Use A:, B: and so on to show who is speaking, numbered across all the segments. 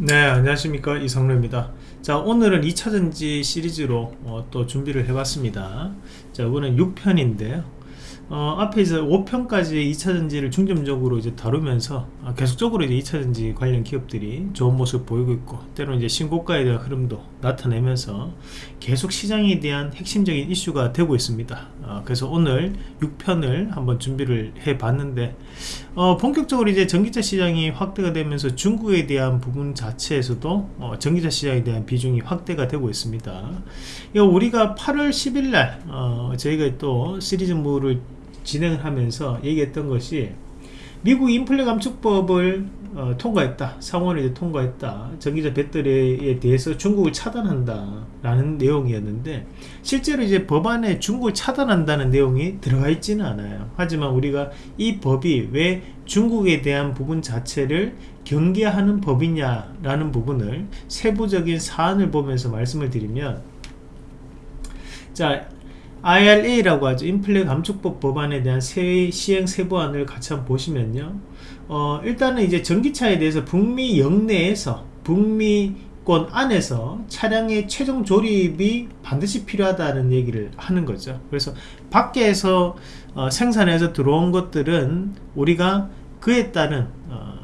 A: 네 안녕하십니까. 이성로입니다. 자 오늘은 2차전지 시리즈로 어, 또 준비를 해봤습니다. 자 이번엔 6편인데요. 어, 앞에서 5편까지 2차전지를 중점적으로 이제 다루면서 어, 계속적으로 이제 2차전지 관련 기업들이 좋은 모습 보이고 있고 때로 이제 신고가에 대한 흐름도 나타내면서 계속 시장에 대한 핵심적인 이슈가 되고 있습니다. 어, 그래서 오늘 6편을 한번 준비를 해 봤는데 어, 본격적으로 이제 전기차 시장이 확대가 되면서 중국에 대한 부분 자체에서도 어, 전기차 시장에 대한 비중이 확대가 되고 있습니다. 우리가 8월 10일 날 어, 저희가 또 시리즈물을 진행을 하면서 얘기했던 것이 미국 인플레 감축법을 어, 통과했다. 이제 통과했다. 전기차 배터리에 대해서 중국을 차단한다 라는 내용이었는데 실제로 이제 법안에 중국을 차단한다는 내용이 들어가 있지는 않아요. 하지만 우리가 이 법이 왜 중국에 대한 부분 자체를 경계하는 법이냐 라는 부분을 세부적인 사안을 보면서 말씀을 드리면 자 IRA라고 하죠. 인플레 감축법 법안에 대한 세, 시행 세부안을 같이 한번 보시면요. 어, 일단은 이제 전기차에 대해서 북미 영내에서 북미권 안에서 차량의 최종 조립이 반드시 필요하다는 얘기를 하는 거죠. 그래서 밖에서 어, 생산해서 들어온 것들은 우리가 그에 따른 어,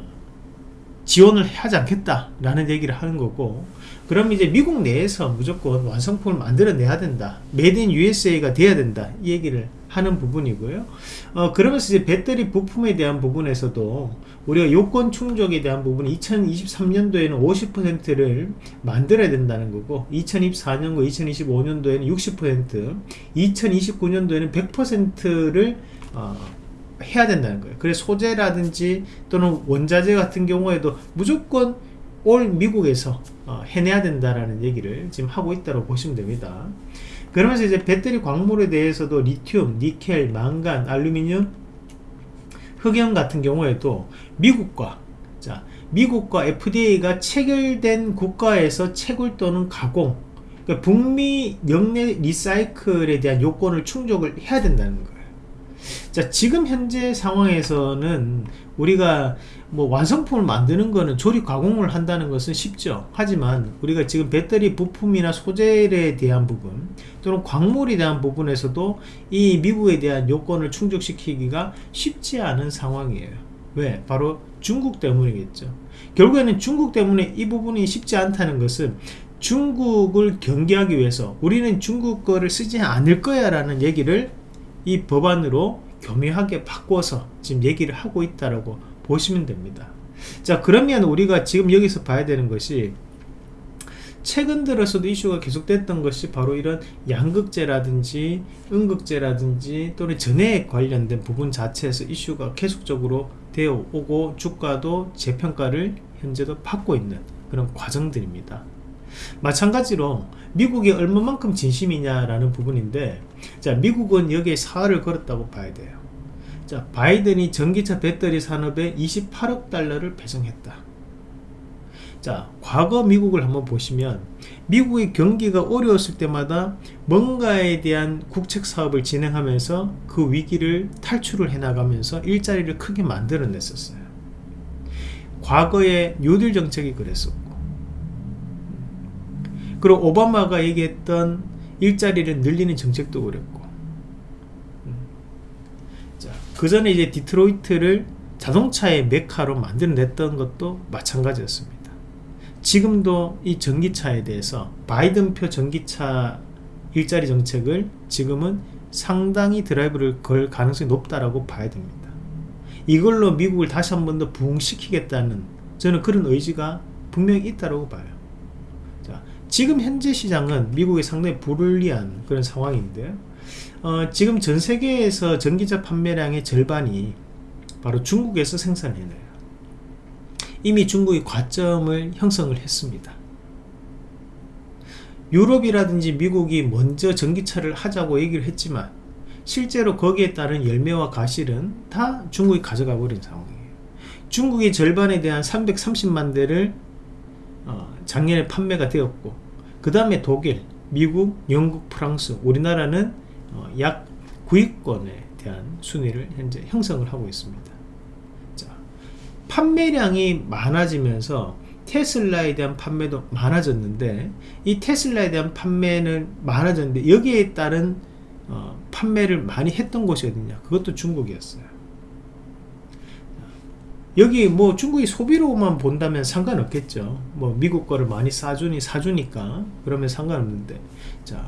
A: 지원을 하지 않겠다라는 얘기를 하는 거고 그럼 이제 미국 내에서 무조건 완성품을 만들어내야 된다. made in USA가 돼야 된다. 이 얘기를 하는 부분이고요. 어, 그러면서 이제 배터리 부품에 대한 부분에서도 우리가 요건 충족에 대한 부분이 2023년도에는 50%를 만들어야 된다는 거고 2024년과 2025년도에는 60% 2029년도에는 100%를 어, 해야 된다는 거예요 그래서 소재라든지 또는 원자재 같은 경우에도 무조건 올 미국에서 어, 해내야 된다라는 얘기를 지금 하고 있다고 보시면 됩니다. 그러면서 이제 배터리 광물에 대해서도 리튬, 니켈, 망간, 알루미늄, 흑연 같은 경우에도 미국과 자 미국과 FDA가 체결된 국가에서 채굴 또는 가공 그러니까 북미 영내 리사이클에 대한 요건을 충족을 해야 된다는 거예요. 자 지금 현재 상황에서는 우리가 뭐 완성품을 만드는 거는 조립 가공을 한다는 것은 쉽죠. 하지만 우리가 지금 배터리 부품이나 소재에 대한 부분 또는 광물에 대한 부분에서도 이 미국에 대한 요건을 충족시키기가 쉽지 않은 상황이에요. 왜? 바로 중국 때문이겠죠. 결국에는 중국 때문에 이 부분이 쉽지 않다는 것은 중국을 경계하기 위해서 우리는 중국 거를 쓰지 않을 거야 라는 얘기를 이 법안으로 교묘하게 바꿔서 지금 얘기를 하고 있다라고 보시면 됩니다. 자 그러면 우리가 지금 여기서 봐야 되는 것이 최근 들어서도 이슈가 계속됐던 것이 바로 이런 양극재라든지 음극재라든지 또는 전해 관련된 부분 자체에서 이슈가 계속적으로 되어 오고 주가도 재평가를 현재도 받고 있는 그런 과정들입니다 마찬가지로 미국이 얼마만큼 진심이냐라는 부분인데 자 미국은 여기에 사활을 걸었다고 봐야 돼요. 자 바이든이 전기차 배터리 산업에 28억 달러를 배정했다. 자 과거 미국을 한번 보시면 미국의 경기가 어려웠을 때마다 뭔가에 대한 국책 사업을 진행하면서 그 위기를 탈출을 해나가면서 일자리를 크게 만들어냈었어요. 과거에 뉴딜 정책이 그랬었고 그리고 오바마가 얘기했던 일자리를 늘리는 정책도 그랬고. 음. 그 전에 이제 디트로이트를 자동차의 메카로 만들어냈던 것도 마찬가지였습니다. 지금도 이 전기차에 대해서 바이든표 전기차 일자리 정책을 지금은 상당히 드라이브를 걸 가능성이 높다라고 봐야 됩니다. 이걸로 미국을 다시 한 번 더 부흥시키겠다는 저는 그런 의지가 분명히 있다고 봐요 지금 현재 시장은 미국이 상당히 불리한 그런 상황인데 어, 지금 전 세계에서 전기차 판매량의 절반이 바로 중국에서 생산해내요. 이미 중국이 과점을 형성을 했습니다. 유럽이라든지 미국이 먼저 전기차를 하자고 얘기를 했지만 실제로 거기에 따른 열매와 가실은 다 중국이 가져가 버린 상황이에요. 중국이 절반에 대한 330만 대를 어, 작년에 판매가 되었고 그 다음에 독일, 미국, 영국, 프랑스 우리나라는 어, 약 9위권에 대한 순위를 현재 형성을 하고 있습니다. 자, 판매량이 많아지면서 테슬라에 대한 판매도 많아졌는데 이 테슬라에 대한 판매는 많아졌는데 여기에 따른 어, 판매를 많이 했던 곳이 어디냐? 그것도 중국이었어요 여기 뭐 중국이 소비로만 본다면 상관없겠죠. 뭐 미국 거를 많이 싸주니 사주니까 그러면 상관없는데. 자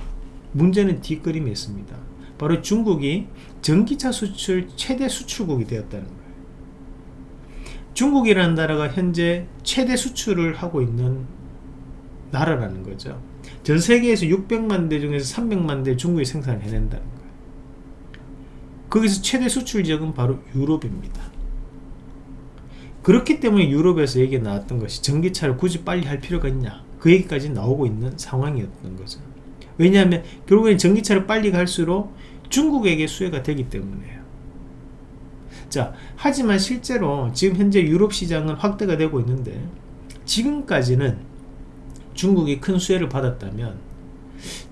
A: 문제는 뒷그림이 있습니다. 바로 중국이 전기차 수출 최대 수출국이 되었다는 거예요. 중국이라는 나라가 현재 최대 수출을 하고 있는 나라라는 거죠. 전 세계에서 600만 대 중에서 300만 대 중국이 생산을 해낸다는 거예요. 거기서 최대 수출 지역은 바로 유럽입니다 그렇기 때문에 유럽에서 얘기가 나왔던 것이 전기차를 굳이 빨리 할 필요가 있냐? 그 얘기까지 나오고 있는 상황이었던 거죠. 왜냐하면 결국엔 전기차를 빨리 갈수록 중국에게 수혜가 되기 때문에요. 자 하지만 실제로 지금 현재 유럽 시장은 확대가 되고 있는데 지금까지는 중국이 큰 수혜를 받았다면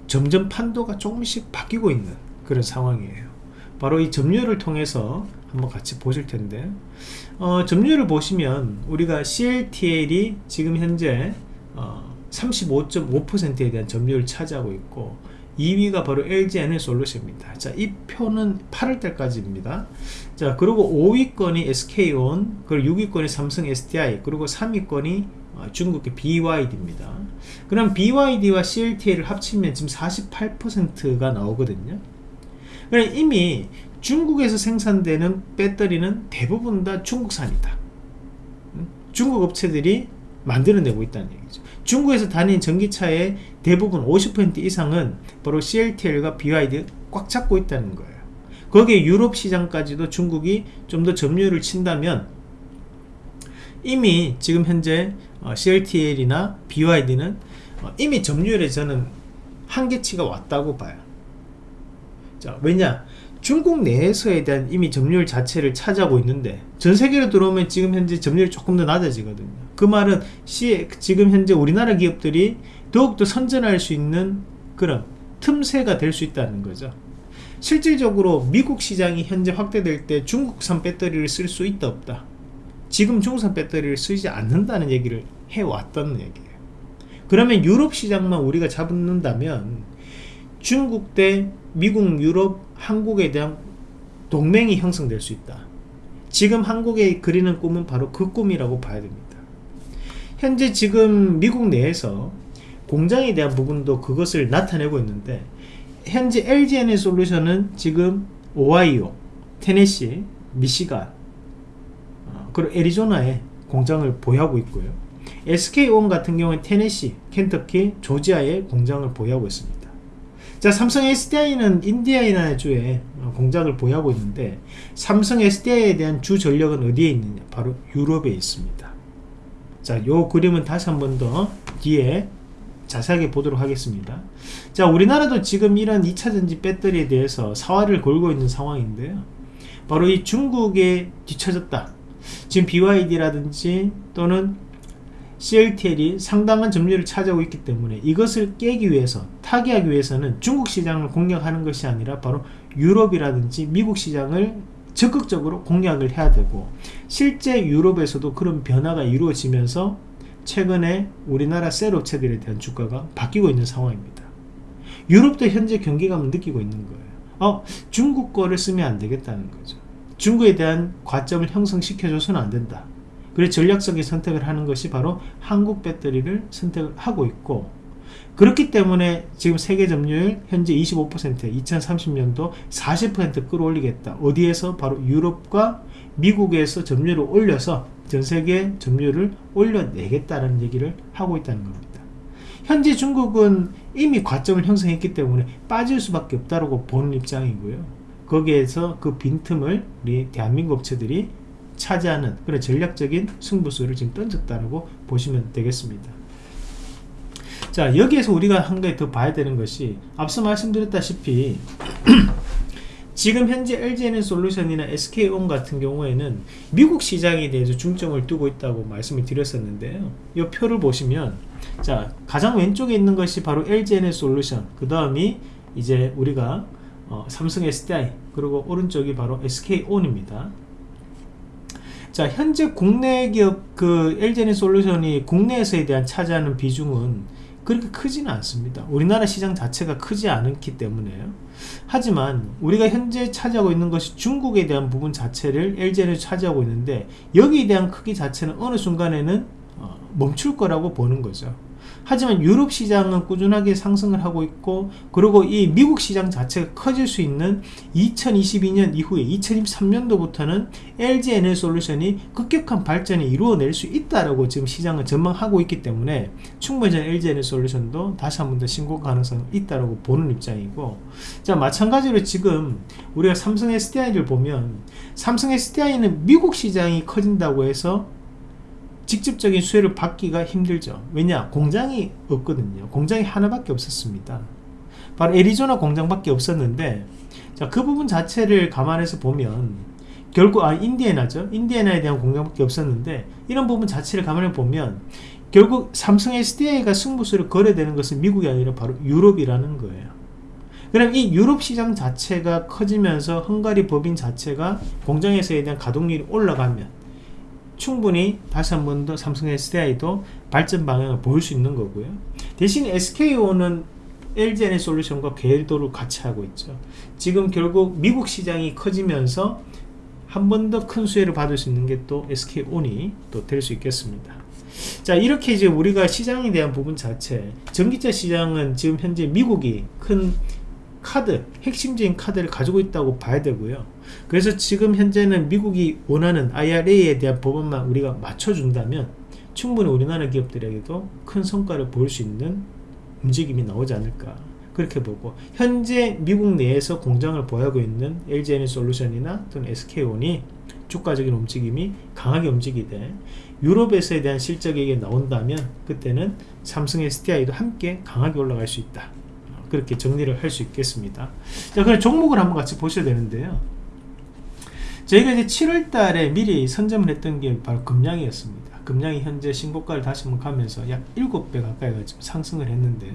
A: 점점 판도가 조금씩 바뀌고 있는 그런 상황이에요. 바로 이 점유율을 통해서 한번 같이 보실 텐데 어, 점유율을 보시면 우리가 CLTL이 지금 현재 어, 35.5%에 대한 점유율을 차지하고 있고 2위가 바로 LG 에너솔루션입니다. 자, 이 표는 8월 달까지입니다. 자, 그리고 5위권이 SK온, 그리고 6위권이 삼성 SDI, 그리고 3위권이 어, 중국의 BYD입니다. 그럼 BYD와 CLTL을 합치면 지금 48%가 나오거든요. 그럼 이미 중국에서 생산되는 배터리는 대부분 다 중국산이다. 중국 업체들이 만들어내고 있다는 얘기죠. 중국에서 다닌 전기차의 대부분 50% 이상은 바로 CLTL과 BYD 꽉 잡고 있다는 거예요. 거기에 유럽 시장까지도 중국이 좀 더 점유율을 친다면 이미 지금 현재 어, CLTL이나 BYD는 어, 이미 점유율에 저는 한계치가 왔다고 봐요. 자, 왜냐? 중국 내에서에 대한 이미 점유율 자체를 차지하고 있는데 전 세계로 들어오면 지금 현재 점유율이 조금 더 낮아지거든요. 그 말은 시, 지금 현재 우리나라 기업들이 더욱더 선전할 수 있는 그런 틈새가 될 수 있다는 거죠. 실질적으로 미국 시장이 현재 확대될 때 중국산 배터리를 쓸 수 있다 없다. 지금 중국산 배터리를 쓰지 않는다는 얘기를 해왔던 얘기예요. 그러면 유럽 시장만 우리가 잡는다면 중국 대 미국, 유럽, 한국에 대한 동맹이 형성될 수 있다. 지금 한국에 그리는 꿈은 바로 그 꿈이라고 봐야 됩니다. 현재 지금 미국 내에서 공장에 대한 부분도 그것을 나타내고 있는데 현재 LGN의 솔루션은 지금 오하이오, 테네시, 미시간, 어, 그리고 애리조나에 공장을 보유하고 있고요. SK온 같은 경우는 테네시, 켄터키, 조지아에 공장을 보유하고 있습니다. 자 삼성 SDI는 인디아이나 주에 공장을 보유하고 있는데 삼성 SDI에 대한 주 전력은 어디에 있느냐? 바로 유럽에 있습니다. 자 요 그림은 다시 한 번 더 뒤에 자세하게 보도록 하겠습니다. 자 우리나라도 지금 이런 2차전지 배터리에 대해서 사활을 걸고 있는 상황인데요. 바로 이 중국에 뒤쳐졌다. 지금 BYD라든지 또는 CLTL이 상당한 점유율을 차지하고 있기 때문에 이것을 깨기 위해서 타개하기 위해서는 중국 시장을 공략하는 것이 아니라 바로 유럽이라든지 미국 시장을 적극적으로 공략을 해야 되고 실제 유럽에서도 그런 변화가 이루어지면서 최근에 우리나라 셀 업체들에 대한 주가가 바뀌고 있는 상황입니다. 유럽도 현재 경기감을 느끼고 있는 거예요. 어, 중국 거를 쓰면 안 되겠다는 거죠. 중국에 대한 과점을 형성시켜줘서는 안 된다 그래서 전략적인 선택을 하는 것이 바로 한국 배터리를 선택을 하고 있고 그렇기 때문에 지금 세계 점유율 현재 25% 2030년도 40% 끌어올리겠다. 어디에서? 바로 유럽과 미국에서 점유율을 올려서 전세계 점유율을 올려내겠다는 얘기를 하고 있다는 겁니다. 현재 중국은 이미 과점을 형성했기 때문에 빠질 수밖에 없다고 보는 입장이고요. 거기에서 그 빈틈을 우리 대한민국 업체들이 차지하는 그런 전략적인 승부수를 지금 던졌다고 보시면 되겠습니다. 자 여기에서 우리가 한 가지 더 봐야 되는 것이 앞서 말씀드렸다시피 지금 현재 LG에너 솔루션이나 SK온 같은 경우에는 미국 시장에 대해서 중점을 두고 있다고 말씀을 드렸었는데요 이 표를 보시면 자 가장 왼쪽에 있는 것이 바로 LG에너 솔루션 그 다음이 이제 우리가 어, 삼성 SDI 그리고 오른쪽이 바로 SK온입니다 자 현재 국내 기업 그 LG에너지 솔루션이 국내에서에 대한 차지하는 비중은 그렇게 크지는 않습니다. 우리나라 시장 자체가 크지 않기 때문에요. 하지만 우리가 현재 차지하고 있는 것이 중국에 대한 부분 자체를 LG에너지 차지하고 있는데 여기에 대한 크기 자체는 어느 순간에는 어, 멈출 거라고 보는 거죠 하지만 유럽 시장은 꾸준하게 상승을 하고 있고 그리고 이 미국 시장 자체가 커질 수 있는 2022년 이후에 2023년도부터는 LG 에너지 솔루션이 급격한 발전을 이루어낼 수 있다라고 지금 시장은 전망하고 있기 때문에 충분히 LG 에너지 솔루션도 다시 한 번 더 신고 가능성이 있다라고 보는 입장이고 자 마찬가지로 지금 우리가 삼성 SDI를 보면 삼성 SDI는 미국 시장이 커진다고 해서 직접적인 수혜를 받기가 힘들죠. 왜냐? 공장이 없거든요. 공장이 하나밖에 없었습니다. 바로 애리조나 공장밖에 없었는데 자, 그 부분 자체를 감안해서 보면 결국 아 인디애나죠. 인디애나에 대한 공장밖에 없었는데 이런 부분 자체를 감안해 보면 결국 삼성 SDI가 승부수를 거래되는 것은 미국이 아니라 바로 유럽이라는 거예요. 그럼 이 유럽 시장 자체가 커지면서 헝가리 법인 자체가 공장에서에 대한 가동률이 올라가면 충분히 다시 한 번 더 삼성 SDI도 발전 방향을 보일 수 있는 거고요. 대신 SKO는 LGN의 솔루션과 궤도를 같이 하고 있죠. 지금 결국 미국 시장이 커지면서 한 번 더 큰 수혜를 받을 수 있는 게 또 SK온이 또 될 수 있겠습니다. 자 이렇게 이제 우리가 시장에 대한 부분 자체 전기차 시장은 지금 현재 미국이 큰 카드 핵심적인 카드를 가지고 있다고 봐야 되고요. 그래서 지금 현재는 미국이 원하는 IRA에 대한 법안만 우리가 맞춰준다면 충분히 우리나라 기업들에게도 큰 성과를 보일 수 있는 움직임이 나오지 않을까 그렇게 보고 현재 미국 내에서 공장을 보유하고 있는 LG에너 솔루션이나 또는 SK온이 주가적인 움직임이 강하게 움직이되 유럽에서에 대한 실적이 나온다면 그때는 삼성 SDI도 함께 강하게 올라갈 수 있다 그렇게 정리를 할 수 있겠습니다. 자 그럼 종목을 한번 같이 보셔야 되는데요. 저희가 이제 7월 달에 미리 선점을 했던 게 바로 금량이었습니다. 금량이 현재 신고가를 다시 한번 가면서 약 7배 가까이가 지금 상승을 했는데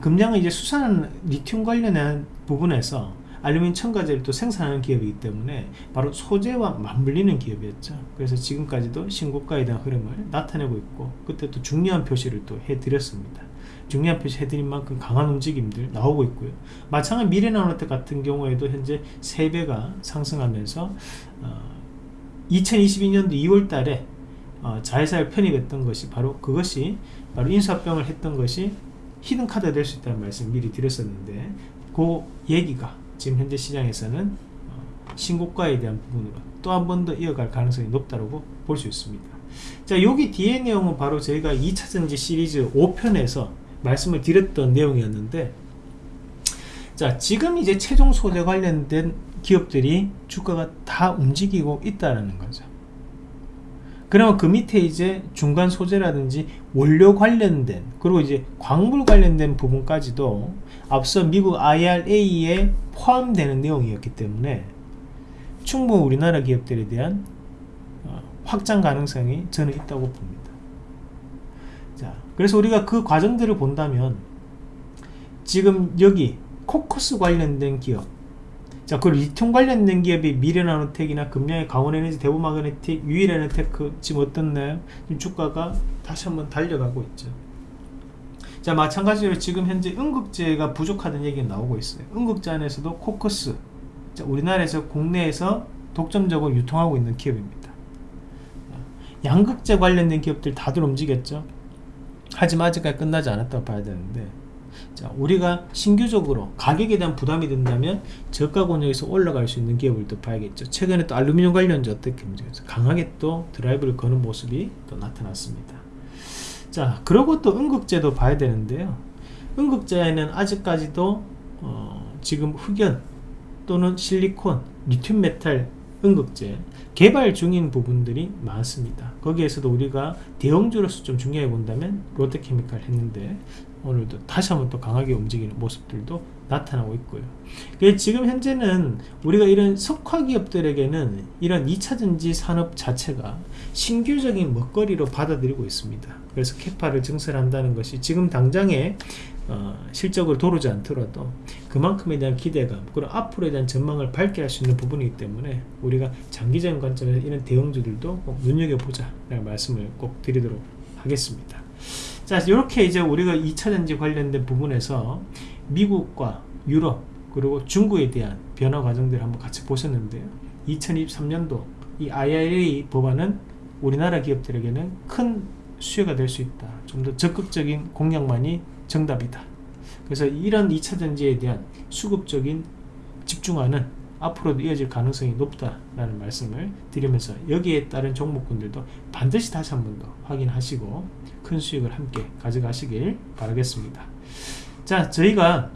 A: 금량은 이제 수산 리튬 관련한 부분에서 알루미늄 첨가제를 또 생산하는 기업이기 때문에 바로 소재와 맞물리는 기업이었죠. 그래서 지금까지도 신고가에 대한 흐름을 나타내고 있고 그때 또 중요한 표시를 또 해드렸습니다 중요한 표시 해드린 만큼 강한 움직임들 나오고 있고요. 마찬가지 미래나노텍 같은 경우에도 현재 3배가 상승하면서 어, 2022년도 2월 달에 어, 자회사를 편입했던 것이 바로 그것이 바로 인수합병을 했던 것이 히든카드 될수 있다는 말씀 미리 드렸었는데 그 얘기가 지금 현재 시장에서는 어, 신고가에 대한 부분으로 또 한 번 더 이어갈 가능성이 높다고 볼 수 있습니다. 자 여기 뒤에 내용은 바로 저희가 2차전지 시리즈 5편에서 말씀을 드렸던 내용이었는데 자 지금 이제 최종 소재 관련된 기업들이 주가가 다 움직이고 있다는 거죠. 그러면 그 밑에 이제 중간 소재라든지 원료 관련된 그리고 이제 광물 관련된 부분까지도 앞서 미국 IRA에 포함되는 내용이었기 때문에 충분히 우리나라 기업들에 대한 어, 확장 가능성이 저는 있다고 봅니다 자 그래서 우리가 그 과정들을 본다면 지금 여기 코커스 관련된 기업 자, 그 리튬 관련된 기업이 미래나노텍이나 금량의 강원에너지, 대부마그네틱, 유일에너테크 지금 어떻나요? 지금 주가가 다시 한번 달려가고 있죠. 자, 마찬가지로 지금 현재 응급제가 부족하다는 얘기가 나오고 있어요. 응급제 안에서도 코커스, 자, 우리나라에서 국내에서 독점적으로 유통하고 있는 기업입니다. 양극재 관련된 기업들 다들 움직였죠. 하지만 아직까지 끝나지 않았다고 봐야 되는데 자, 우리가 신규적으로 가격에 대한 부담이 된다면 저가 권역에서 올라갈 수 있는 기업을 또 봐야겠죠. 최근에 또 알루미늄 관련주 어떻게? 강하게 또 드라이브를 거는 모습이 또 나타났습니다. 자, 그리고 또 음극재도 봐야 되는데요. 음극재에는 아직까지도 어, 지금 흑연 또는 실리콘, 리튬 메탈 음극재 개발 중인 부분들이 많습니다. 거기에서도 우리가 대형주로서 좀 중요해 본다면 롯데케미칼 했는데 오늘도 다시 한번 또 강하게 움직이는 모습들도 나타나고 있고요. 지금 현재는 우리가 이런 석화 기업들에게는 이런 2차전지 산업 자체가 신규적인 먹거리로 받아들이고 있습니다. 그래서 캐파를 증설한다는 것이 지금 당장에 어, 실적을 도르지 않더라도 그만큼에 대한 기대감 그리고 앞으로에 대한 전망을 밝게 할 수 있는 부분이기 때문에 우리가 장기적인 관점에서 이런 대형주들도 꼭 눈여겨보자 라는 말씀을 꼭 드리도록 하겠습니다. 자 이렇게 이제 우리가 2차전지 관련된 부분에서 미국과 유럽 그리고 중국에 대한 변화 과정들을 한번 같이 보셨는데요. 2023년도 이 IRA 법안은 우리나라 기업들에게는 큰 수혜가 될 수 있다. 좀 더 적극적인 공약만이 정답이다. 그래서 이런 2차전지에 대한 수급적인 집중화는 앞으로도 이어질 가능성이 높다라는 말씀을 드리면서 여기에 따른 종목군들도 반드시 다시 한 번 더 확인하시고 큰 수익을 함께 가져가시길 바라겠습니다. 자 저희가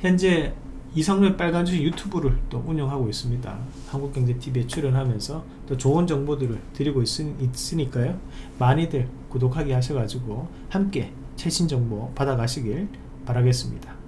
A: 현재 이상로의 빨간 주식 유튜브를 또 운영하고 있습니다. 한국경제TV에 출연하면서 또 좋은 정보들을 드리고 있, 있으니까요. 많이들 구독하게 하셔가지고 함께 최신 정보 받아가시길 바라겠습니다